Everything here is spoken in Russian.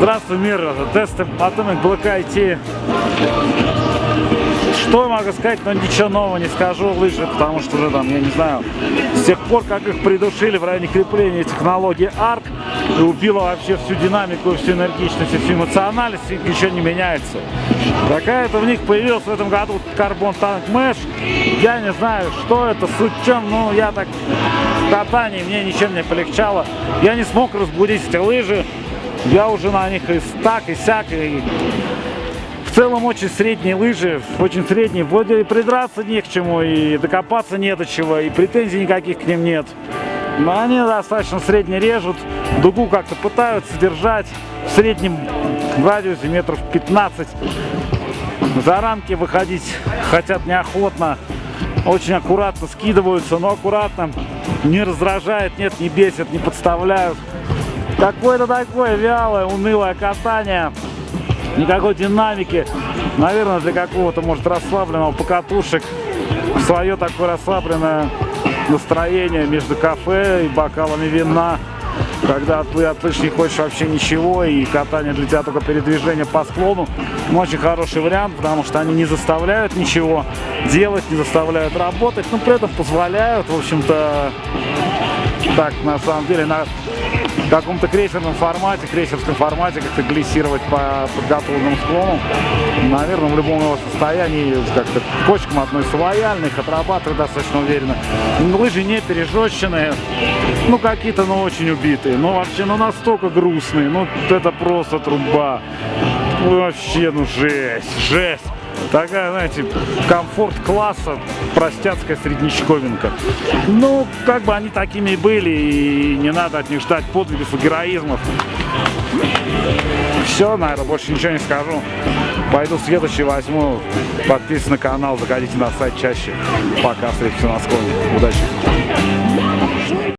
чемпионство мира, тесты Atomic Black IT. Что я могу сказать, но ничего нового не скажу, лыжи, потому что уже там, я не знаю, с тех пор, как их придушили в районе крепления технологии ARC, и убила вообще всю динамику, всю энергичность, всю эмоциональность, и ничего не меняется. Какая-то в них появилась в этом году Carbon Tank Mesh, я не знаю, что это, суть чем, ну, я так в катании, мне ничем не полегчало, я не смог разбудить эти лыжи, я уже на них и так, и сяк, и в целом очень средние лыжи, очень средние. Вроде и придраться не к чему, и докопаться не до чего, и претензий никаких к ним нет. Но они достаточно средне режут, дугу как-то пытаются держать в среднем радиусе метров 15. За рамки выходить хотят неохотно, очень аккуратно скидываются, но аккуратно, не раздражает, нет, не бесит, не подставляют. Какое-то такое вялое, унылое катание никакой динамики. Наверное, для какого-то, может, расслабленного покатушек свое такое расслабленное настроение между кафе и бокалами вина. Когда ты от лыж не хочешь вообще ничего, и катание для тебя только передвижение по склону. Ну, очень хороший вариант, потому что они не заставляют ничего делать, не заставляют работать, но при этом позволяют, в общем-то, так, на самом деле, на каком-то крейсерном формате, крейсерском формате как-то глиссировать по подготовленному склону. Наверное, в любом его состоянии как-то кочкам относится лояльно, их достаточно уверенно. Лыжи не пережестченные, ну какие-то, ну очень убитые, ну вообще, ну настолько грустные, ну это просто труба. Вообще, ну жесть, жесть. Такая, знаете, комфорт класса, простяцкая среднечковинка. Ну, как бы они такими и были, и не надо от них ждать подвигов и героизмов. Все, наверное, больше ничего не скажу. Пойду следующий возьму. Подписывайтесь на канал, заходите на сайт чаще. Пока, встретимся на склоне. Удачи!